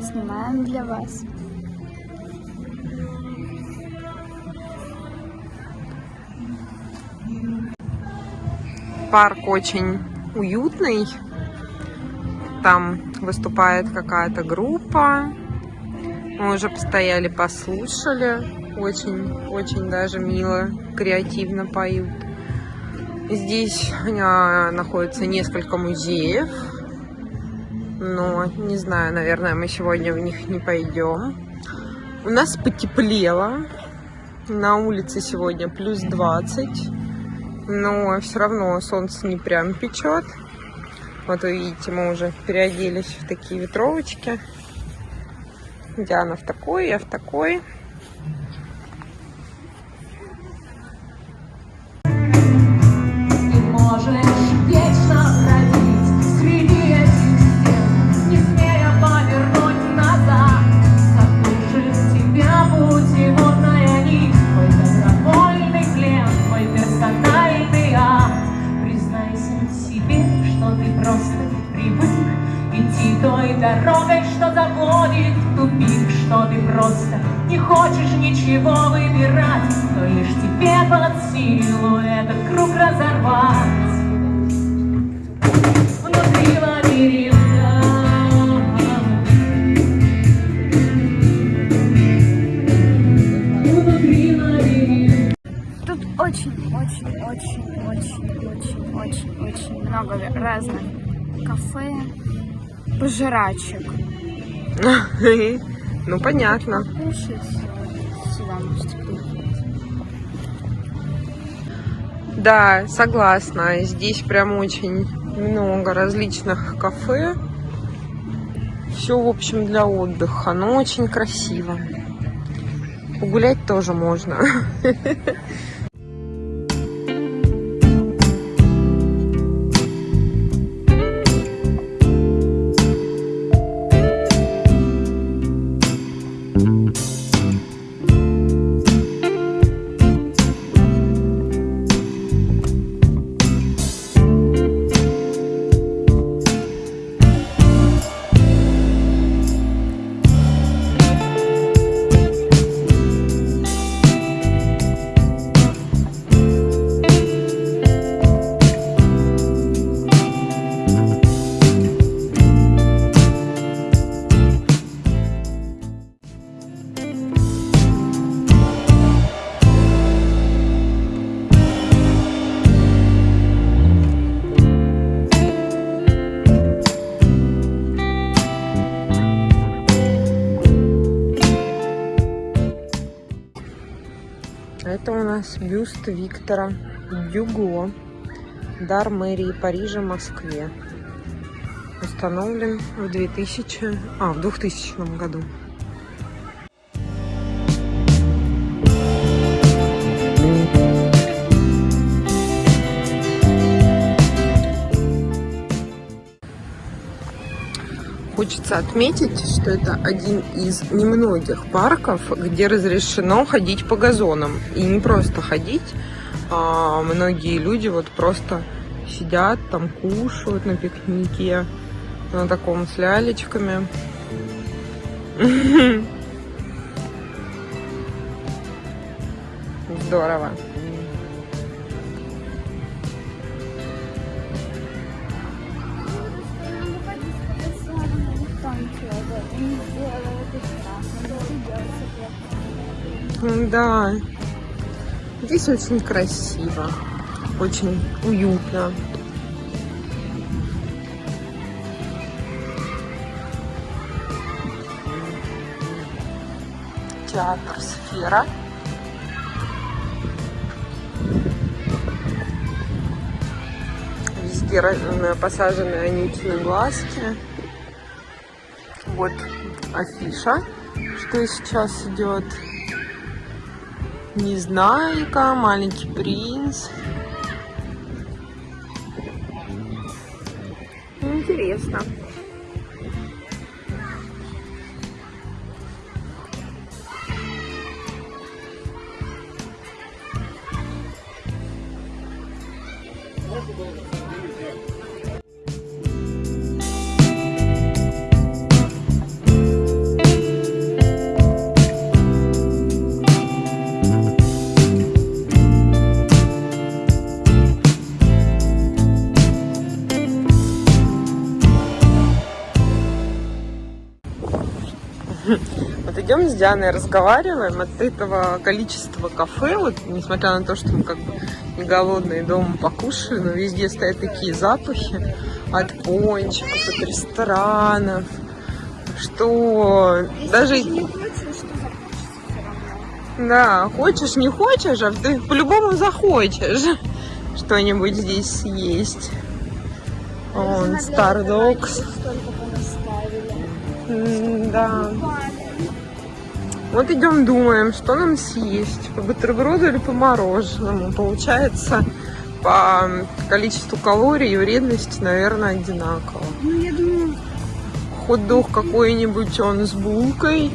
снимаем для вас. Парк очень уютный. Там выступает какая-то группа. Мы уже постояли, послушали. Очень, очень даже мило, креативно поют. Здесь а, находится несколько музеев. Но, не знаю, наверное, мы сегодня в них не пойдем. У нас потеплело. На улице сегодня плюс 20. Но все равно солнце не прям печет. Вот вы видите, мы уже переоделись в такие ветровочки. Диана в такой, я в такой. Ничего выбирать, но лишь тебе под силу этот круг разорвать. Внутри лабиринта Внутри лабиринта Тут очень, очень, очень, очень, очень, очень, очень много разных кафе, пожирачек. Ну, понятно. Кушать Да, согласна. Здесь прям очень много различных кафе. Все, в общем, для отдыха. Но очень красиво. Погулять тоже можно. Это у нас бюст Виктора Дюго. Дар мэрии Парижа, Москве. Установлен в 2000, а, в 2000 году. Хочется отметить, что это один из немногих парков, где разрешено ходить по газонам. И не просто ходить, а многие люди вот просто сидят там, кушают на пикнике, на таком с лялечками. Здорово. Да, здесь очень красиво, очень уютно. Театр «Сфера». Везде посажены анютины глазки. Вот афиша, что сейчас идет. Незнайка, маленький принц. Интересно. Идем с Дианой разговариваем от этого количества кафе, вот несмотря на то, что мы как бы не голодные дома покушали, но везде стоят такие запахи от пончиков, от ресторанов, что даже... Да, хочешь, не хочешь, а ты по-любому захочешь что-нибудь здесь съесть. Он Стардокс. Да. Вот идем думаем, что нам съесть, по бутерброду или по мороженому. Получается, по количеству калорий и вредности, наверное, одинаково. Ну, я думаю, Хот-дог какой-нибудь он с булкой,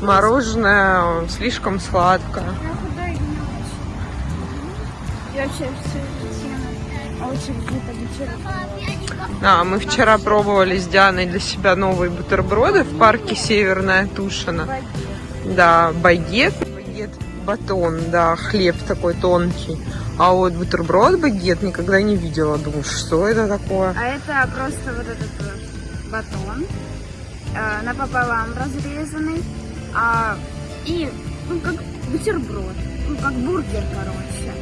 мороженое слишком сладкое. я вообще все где-то вечером. Да, мы вчера пробовали с Дианой для себя новые бутерброды в парке Северная Тушина. Да, багет, багет, батон, да, хлеб такой тонкий. А вот бутерброд багет никогда не видела. Думаю, что это такое? А это просто вот этот батон э, напополам разрезанный. А, и, ну, как бутерброд. Ну, как бургер, короче.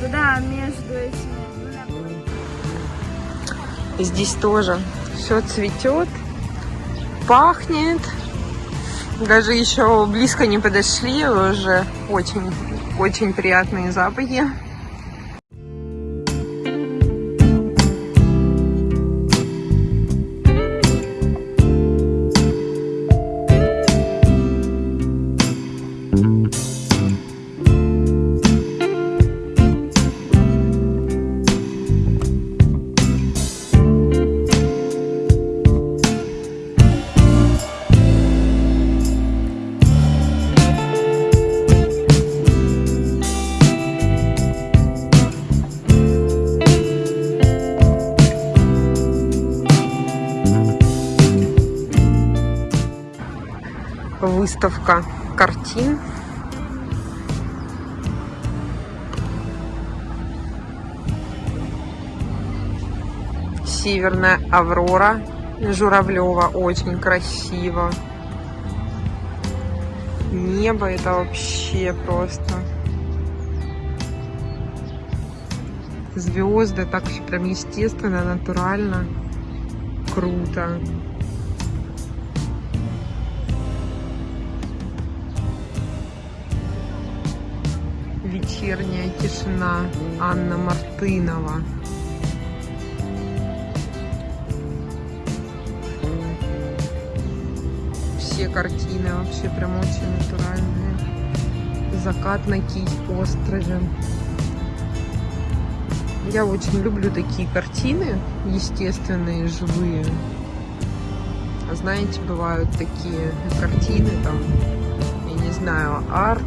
Туда между этими Здесь тоже все цветет, пахнет. Даже еще близко не подошли, уже очень, очень приятные запахи. Выставка картин. Северная Аврора Журавлева. Очень красиво. Небо это вообще просто. Звезды так прям естественно, натурально. Круто. Вечерняя тишина. Анна Мартынова. Все картины вообще прям очень натуральные. Закат на Кий-острове. Я очень люблю такие картины, естественные, живые. А знаете, бывают такие картины, там, я не знаю, арт,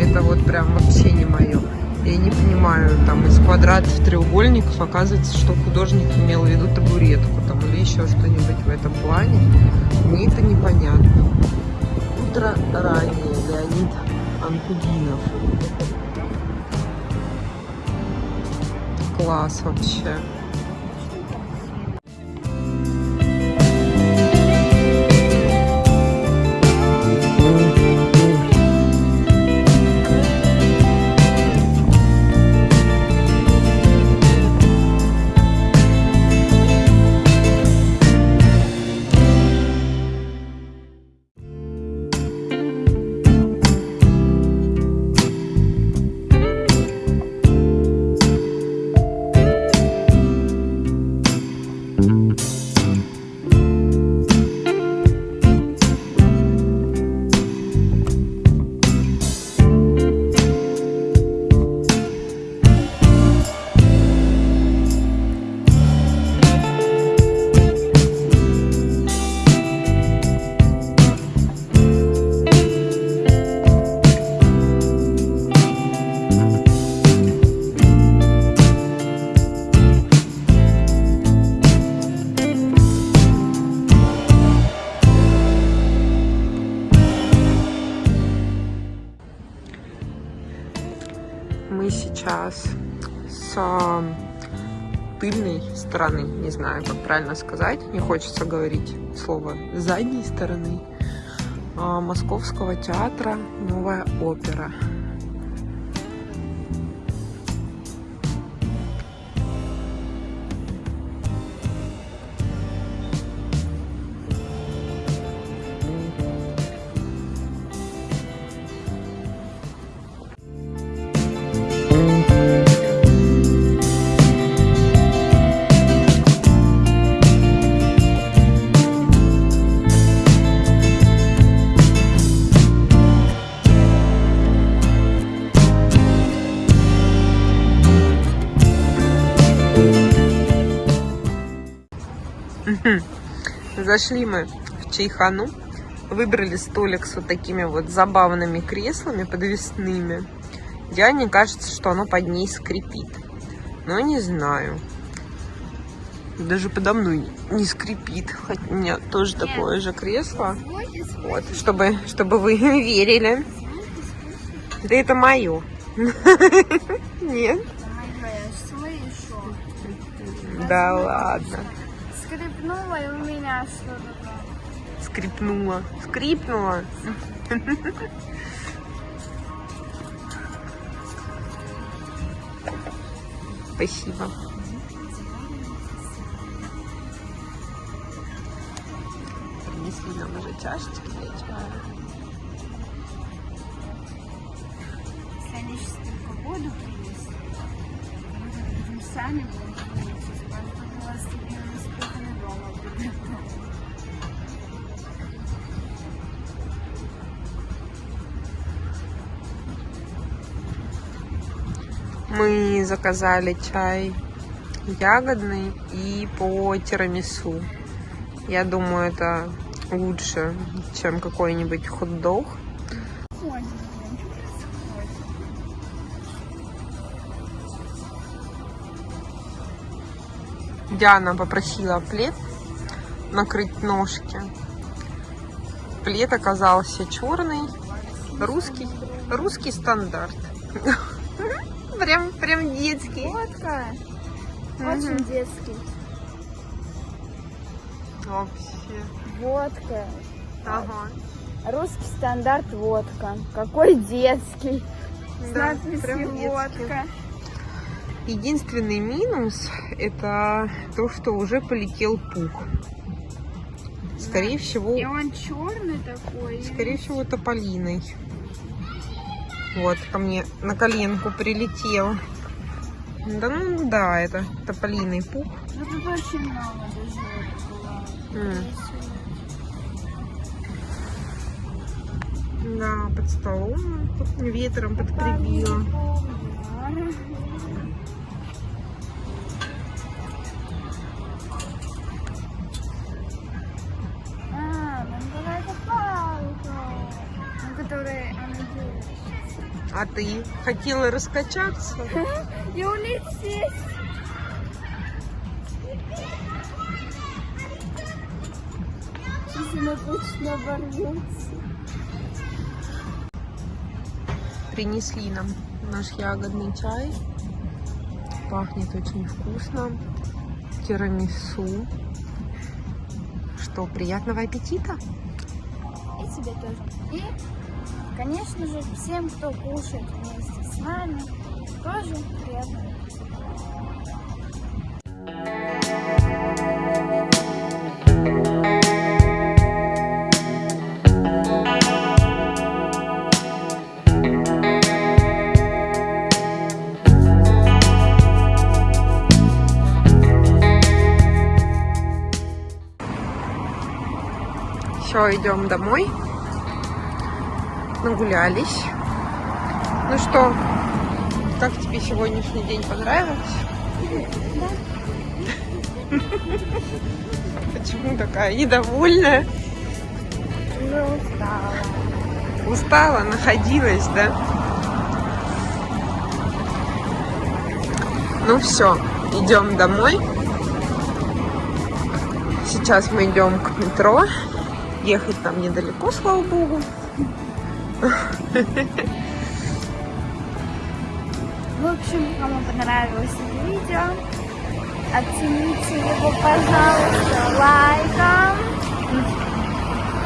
это вот прям вообще не мое. Я не понимаю, там из квадратов, треугольников оказывается, что художник имел в виду табуретку там или еще что-нибудь в этом плане. Мне это непонятно. Утро ранее, Леонид Анкудинов. Класс вообще. Сейчас с тыльной стороны, не знаю, как правильно сказать, не хочется говорить слово задней стороны. а, Московского театра «Новая опера». Зашли мы в Чайхану, выбрали столик с вот такими вот забавными креслами подвесными. Диане кажется, что оно под ней скрипит. Но не знаю. Даже подо мной не скрипит. Хотя у меня тоже такое же кресло. Вот, чтобы, чтобы вы верили. Да это мое. Нет? Да ладно. Скрипнула и у меня что-то. Скрипнула. Скрипнула. Спасибо. Принесли нам уже чашечки для чая. Если они сейчас только воду принесут, мы сами будем Мы заказали чай ягодный и по тирамису. Я думаю, это лучше, чем какой-нибудь хот-дог. Диана попросила плед накрыть ножки. Плед оказался черный, русский, русский стандарт. Прям, прям детский. Водка. Мгм. Очень детский. Вообще. Водка. Ага. Русский стандарт водка. Какой детский. С Да, надписью водка. Единственный минус это то, что уже полетел пух. Скорее всего, И он черный такой. скорее всего, тополиной. Вот, ко мне на коленку прилетел. Да ну да, это тополиный пух. Ну тут очень много даже. М. Да, под столом тут ветром подкрепило. А ты хотела раскачаться? И улететь. Сейчас она точно оборвется. Принесли нам наш ягодный чай. Пахнет очень вкусно. Тирамису. Что, приятного аппетита! И тебе тоже. И, конечно же, всем, кто кушает вместе с нами, тоже аппетита. Все, идем домой. Нагулялись. Ну что, как тебе сегодняшний день понравился? Почему такая недовольная? Уже устала. Устала, находилась, да? Ну все, идем домой. Сейчас мы идем к метро. Ехать нам недалеко, слава богу. В общем, кому понравилось это видео, оцените его, пожалуйста, лайком,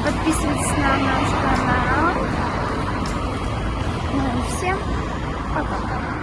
подписывайтесь на наш канал. Ну, всем пока.